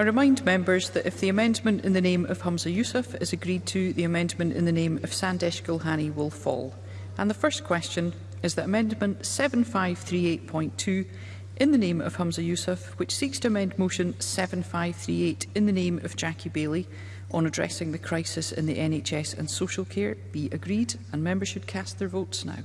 I remind members that if the amendment in the name of Humza Yusuf is agreed to, the amendment in the name of Sandesh Gulhani will fall. And the first question is that Amendment 7538.2 in the name of Humza Yusuf, which seeks to amend Motion 7538 in the name of Jackie Bailey on addressing the crisis in the NHS and social care, be agreed, and members should cast their votes now.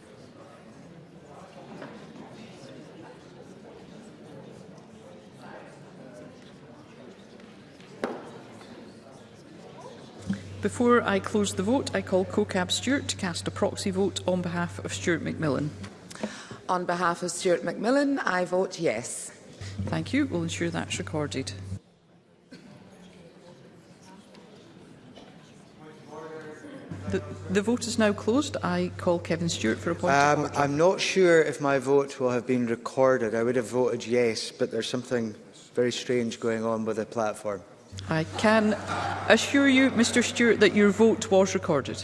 Before I close the vote, I call CoCab Stewart to cast a proxy vote on behalf of Stuart Macmillan. On behalf of Stuart Macmillan, I vote yes. Thank you. We'll ensure that's recorded. The, the vote is now closed. I call Kevin Stewart for a point um, I'm not sure if my vote will have been recorded. I would have voted yes, but there's something very strange going on with the platform. I can assure you, Mr Stewart, that your vote was recorded.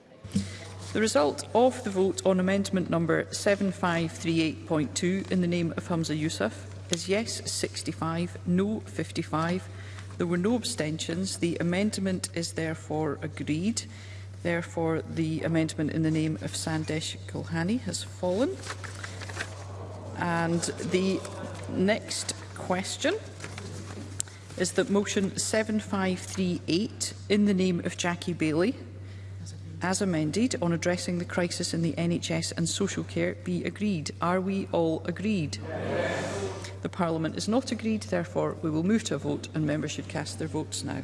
The result of the vote on amendment number 7538.2 in the name of Hamza Yusuf is yes 65, no 55. There were no abstentions. The amendment is therefore agreed. Therefore, the amendment in the name of Sandesh Kulhani has fallen. And the next question is that motion 7538 in the name of Jackie Bailey as amended, on addressing the crisis in the NHS and social care be agreed? Are we all agreed? Yes. The Parliament is not agreed, therefore we will move to a vote and members should cast their votes now.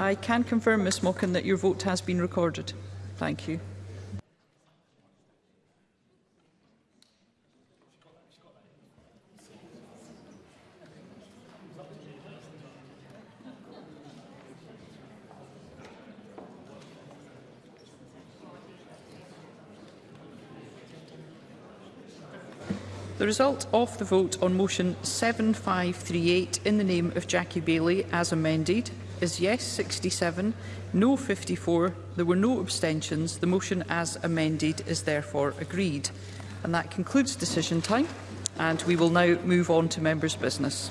I can confirm, Ms Mockin, that your vote has been recorded. Thank you. The result of the vote on motion 7538 in the name of Jackie Bailey as amended is yes 67, no 54. There were no abstentions. The motion as amended is therefore agreed. And that concludes decision time and we will now move on to members' business.